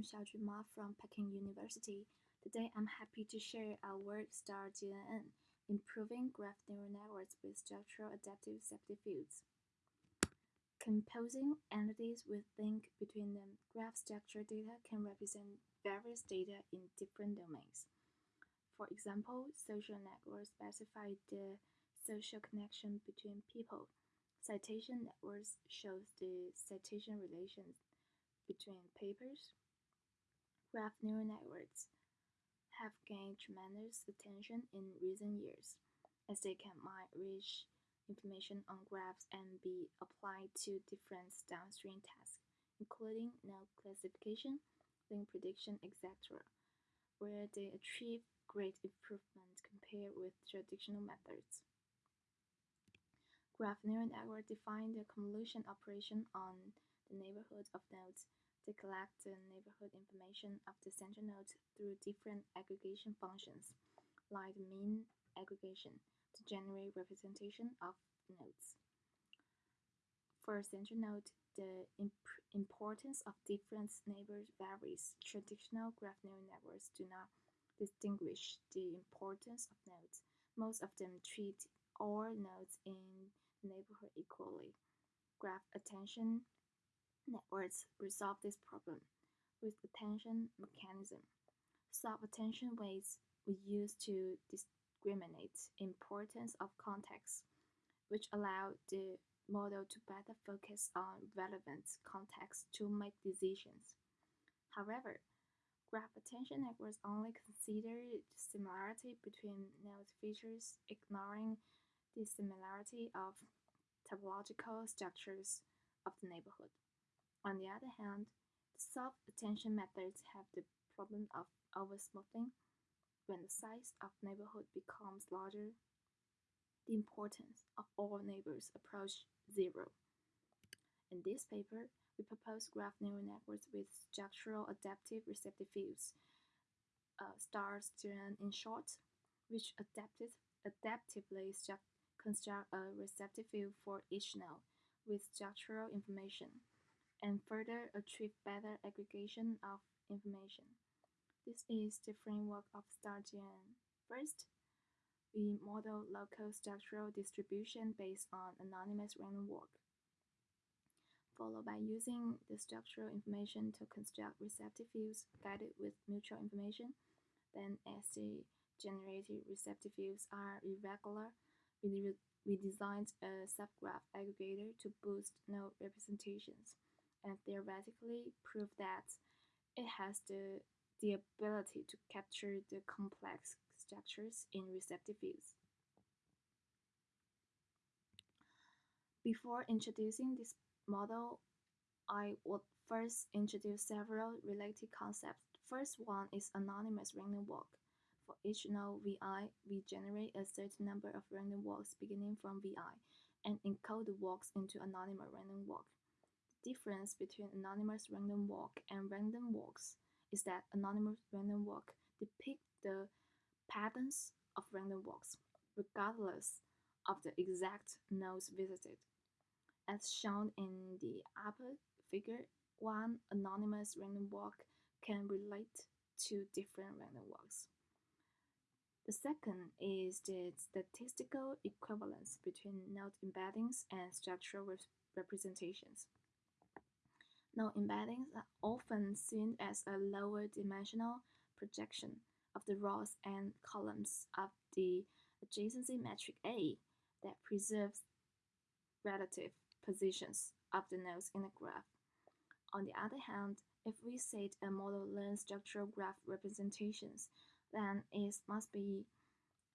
I'm Xiaojun Ma from Peking University. Today I'm happy to share our work STAR StarGNN, Improving Graph Neural Networks with Structural Adaptive Receptive Fields. Composing entities with link between them, graph structure data can represent various data in different domains. For example, social networks specify the social connection between people. Citation networks shows the citation relations between papers. Graph neural networks have gained tremendous attention in recent years, as they can mine rich information on graphs and be applied to different downstream tasks, including node classification, link prediction, etc., where they achieve great improvement compared with traditional methods. Graph neural network define the convolution operation on the neighborhood of nodes they collect the neighborhood information of the central node through different aggregation functions, like mean aggregation, to generate representation of nodes. For a central node, the imp importance of different neighbors varies. Traditional graph neural networks do not distinguish the importance of nodes. Most of them treat all nodes in the neighborhood equally. Graph attention networks resolve this problem with attention mechanism. Sub-attention weights we use to discriminate importance of context, which allow the model to better focus on relevant context to make decisions. However, graph attention networks only consider the similarity between node features, ignoring the similarity of topological structures of the neighborhood. On the other hand, the sub-attention methods have the problem of oversmoothing. When the size of neighborhood becomes larger, the importance of all neighbors approach zero. In this paper, we propose graph neural networks with structural adaptive receptive fields, uh, stars in short, which adaptive, adaptively construct a receptive field for each node with structural information and further achieve better aggregation of information. This is the framework of StarGNN. First, we model local structural distribution based on anonymous random walk, followed by using the structural information to construct receptive fields guided with mutual information. Then, as the generated receptive fields are irregular, we, we designed a subgraph aggregator to boost node representations and theoretically prove that it has the, the ability to capture the complex structures in receptive fields. Before introducing this model, I would first introduce several related concepts. First one is anonymous random walk. For each node VI, we generate a certain number of random walks beginning from VI and encode the walks into anonymous random walk difference between anonymous random walk and random walks is that anonymous random walk depict the patterns of random walks, regardless of the exact nodes visited. As shown in the upper figure, one anonymous random walk can relate to different random walks. The second is the statistical equivalence between node embeddings and structural representations. Embeddings are often seen as a lower dimensional projection of the rows and columns of the adjacency matrix A that preserves relative positions of the nodes in a graph. On the other hand, if we set a model learns structural graph representations, then it must be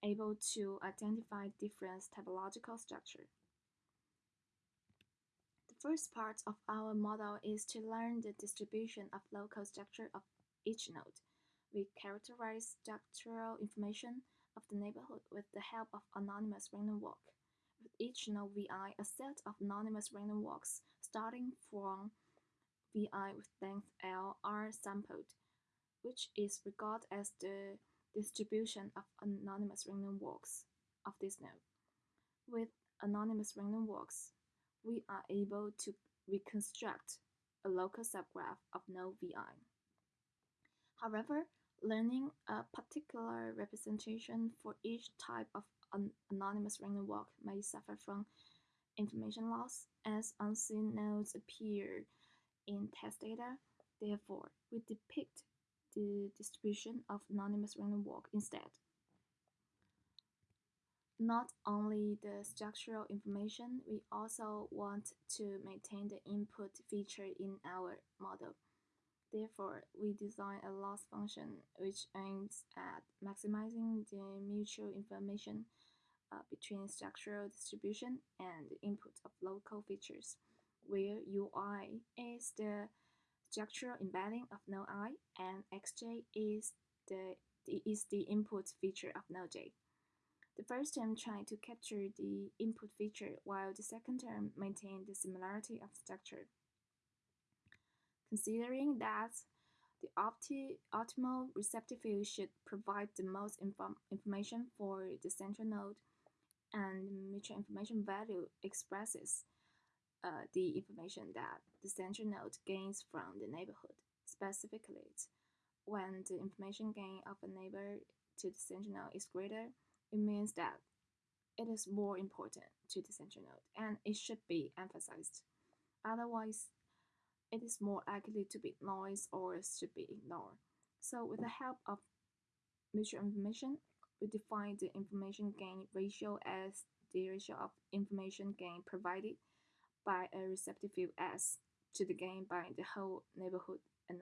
able to identify different topological structure first part of our model is to learn the distribution of local structure of each node. We characterize structural information of the neighborhood with the help of anonymous random walk. With each node VI, a set of anonymous random walks starting from VI with length L are sampled, which is regarded as the distribution of anonymous random walks of this node. With anonymous random walks, we are able to reconstruct a local subgraph of node VI. However, learning a particular representation for each type of an anonymous random walk may suffer from information loss as unseen nodes appear in test data. Therefore, we depict the distribution of anonymous random walk instead. Not only the structural information, we also want to maintain the input feature in our model. Therefore, we design a loss function which aims at maximizing the mutual information uh, between structural distribution and input of local features, where ui is the structural embedding of node i and xj is the, is the input feature of node j. The first term tries to capture the input feature, while the second term maintains the similarity of structure. Considering that the opti optimal receptive field should provide the most inform information for the central node, and mutual information value expresses uh, the information that the central node gains from the neighborhood. Specifically, when the information gain of a neighbor to the central node is greater, it means that it is more important to the central node and it should be emphasized. Otherwise, it is more likely to be noise or should be ignored. So with the help of mutual information, we define the information gain ratio as the ratio of information gain provided by a receptive field S to the gain by the whole neighborhood Ni.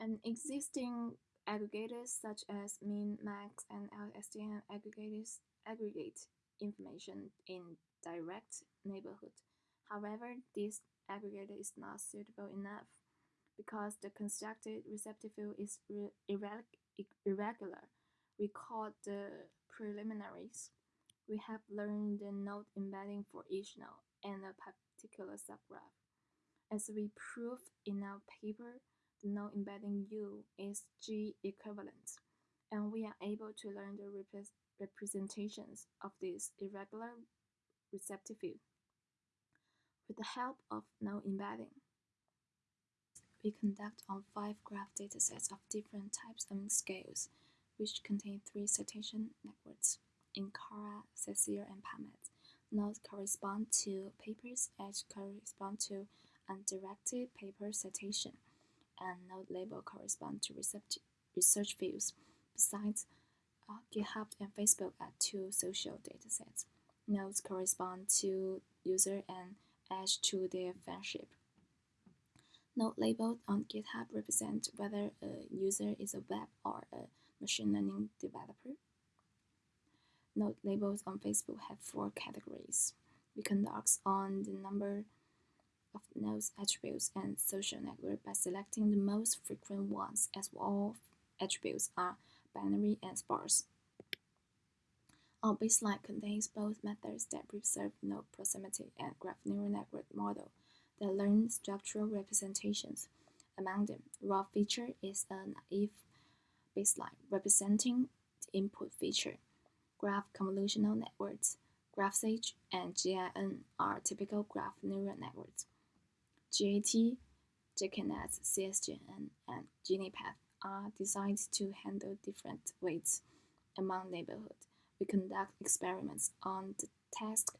An existing aggregators such as min, max, and LSTM aggregators aggregate information in direct neighborhood. However, this aggregator is not suitable enough because the constructed receptive field is irregular. We call the preliminaries. We have learned the node embedding for each node and a particular subgraph. As we prove in our paper, node embedding U is G equivalent, and we are able to learn the rep representations of this irregular receptive field with the help of no embedding. We conduct on five graph datasets of different types and scales, which contain three citation networks, Ankara, CiteSeer, and PubMed. Nodes correspond to papers, edge correspond to undirected paper citation and node label correspond to research fields. Besides, uh, GitHub and Facebook are two social datasets. Nodes correspond to user and edge to their fanship. Node labeled on GitHub represent whether a user is a web or a machine learning developer. Node labels on Facebook have four categories. We conduct on the number of nodes attributes and social network by selecting the most frequent ones as all attributes are binary and sparse. Our baseline contains both methods that preserve node proximity and graph neural network model that learn structural representations. Among them, raw feature is a naive baseline representing the input feature. Graph convolutional networks, GraphSage, and GIN are typical graph neural networks. GAT, JKNet, CSGN, and GeniePath are designed to handle different weights among neighborhoods. We conduct experiments on the task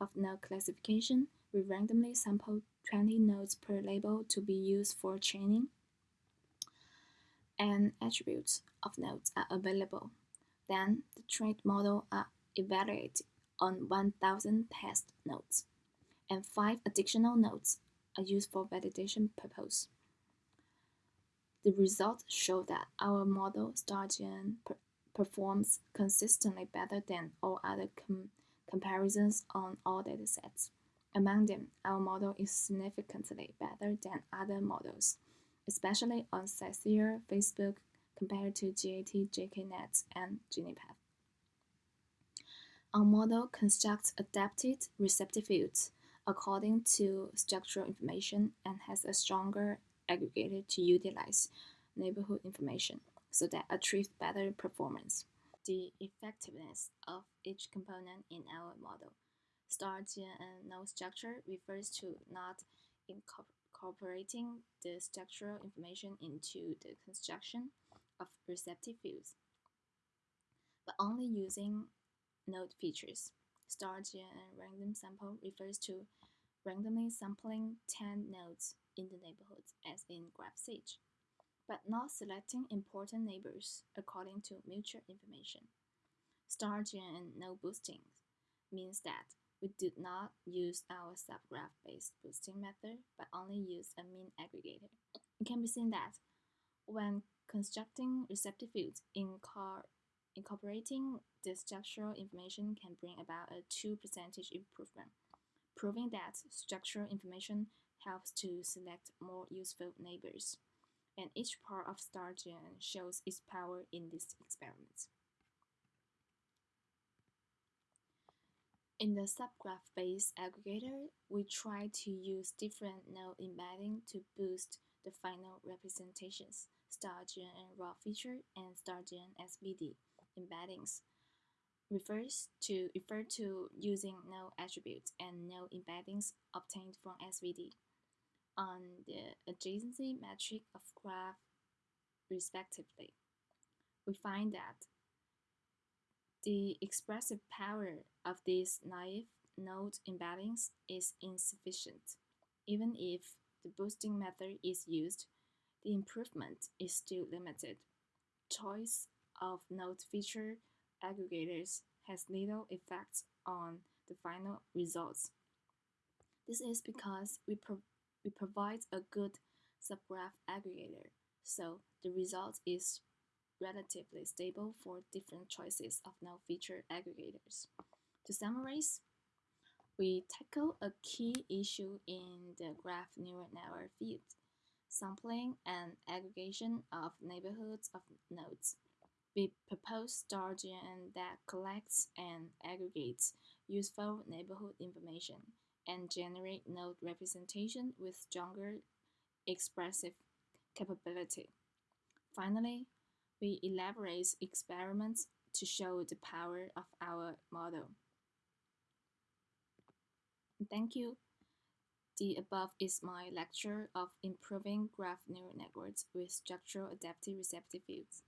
of node classification. We randomly sample 20 nodes per label to be used for training, and attributes of nodes are available. Then the trained model are evaluated on 1,000 test nodes, and five additional nodes are used for validation purpose. The results show that our model StarGN per performs consistently better than all other com comparisons on all datasets. Among them, our model is significantly better than other models, especially on CiteSeer, Facebook, compared to GAT, JKNet, and GeniePath. Our model constructs adapted receptive fields according to structural information and has a stronger aggregator to utilize neighborhood information so that achieves better performance. The effectiveness of each component in our model. Star GNN node structure refers to not incorporating the structural information into the construction of receptive fields, but only using node features. Star-GNN random sample refers to randomly sampling 10 nodes in the neighborhood as in GraphSage, but not selecting important neighbors according to mutual information. Star-GNN node boosting means that we do not use our subgraph-based boosting method, but only use a mean aggregator. It can be seen that when constructing receptive fields, incorporating this structural information can bring about a 2 percentage improvement, proving that structural information helps to select more useful neighbors. And each part of Star-GNN shows its power in this experiment. In the subgraph-based aggregator, we try to use different node embedding to boost the final representations, Star-GNN raw feature and Star-GNN SVD embeddings refers to refer to using node attributes and node embeddings obtained from SVD on the adjacency matrix of graph respectively. We find that the expressive power of these naive node embeddings is insufficient. Even if the boosting method is used, the improvement is still limited. Choice of node feature aggregators has little effect on the final results. This is because we, pro we provide a good subgraph aggregator, so the result is relatively stable for different choices of node feature aggregators. To summarize, we tackle a key issue in the graph neural network field, sampling and aggregation of neighborhoods of nodes. We propose Star-GNN that collects and aggregates useful neighborhood information and generate node representation with stronger expressive capability. Finally, we elaborate experiments to show the power of our model. Thank you. The above is my lecture of improving graph neural networks with structural adaptive receptive fields.